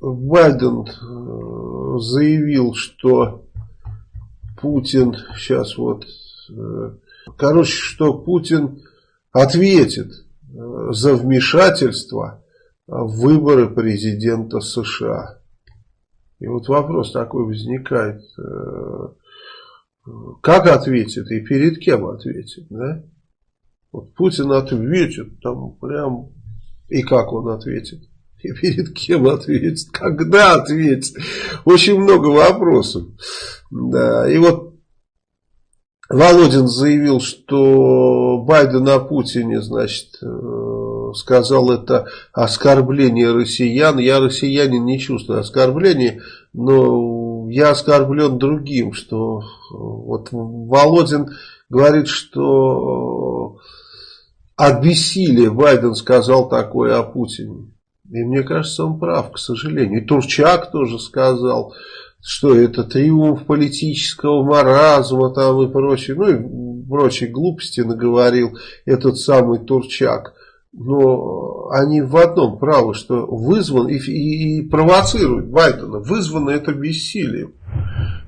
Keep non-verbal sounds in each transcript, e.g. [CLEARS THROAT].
Байден э, заявил, что Путин сейчас вот, э, короче, что Путин ответит э, за вмешательство в выборы президента США. И вот вопрос такой возникает, как ответит и перед кем ответит, да? Вот Путин ответит, там прям, и как он ответит? И перед кем ответит? Когда ответит? Очень много вопросов. Да. И вот Володин заявил, что Байден о Путине, значит, э, сказал это оскорбление россиян. Я россиянин не чувствую оскорбления, но я оскорблен другим, что вот Володин говорит, что от бессилия Байден сказал такое о Путине. И мне кажется, он прав, к сожалению. И Турчак тоже сказал, что это триумф политического маразма там и прочее. Ну и прочие глупости наговорил этот самый Турчак. Но они в одном правы, что вызван и, и, и провоцирует Байдена. Вызвано это бессилием.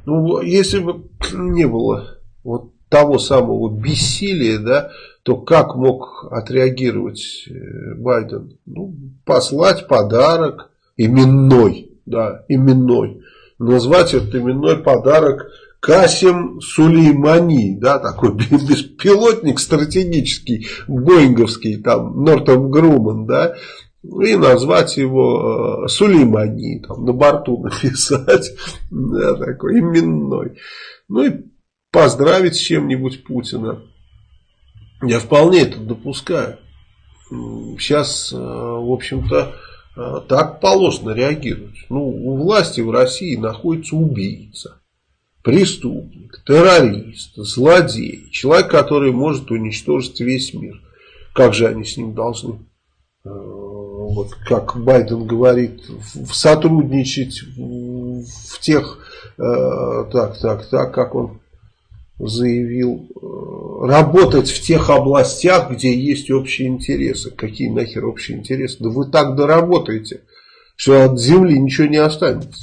Ну, если бы [CLEARS THROAT] не было вот того самого бессилия, да, то как мог отреагировать э, Байден? Ну, послать подарок именной, да, именной. Назвать этот именной подарок Касим Сулеймани, да, такой [LAUGHS] беспилотник стратегический, боинговский, там, Нортон Груман, да, и назвать его э, Сулеймани, там, на борту [LAUGHS] написать, да, такой именной. Ну и поздравить с чем-нибудь Путина. Я вполне это допускаю. Сейчас, э, в общем-то, э, так положено реагировать. Ну, у власти в России находится убийца, преступник, террорист, злодей, человек, который может уничтожить весь мир. Как же они с ним должны, э, вот как Байден говорит, сотрудничать в тех, так, так, так, как он заявил работать в тех областях, где есть общие интересы. Какие нахер общие интересы? Да вы так доработаете, что от земли ничего не останется.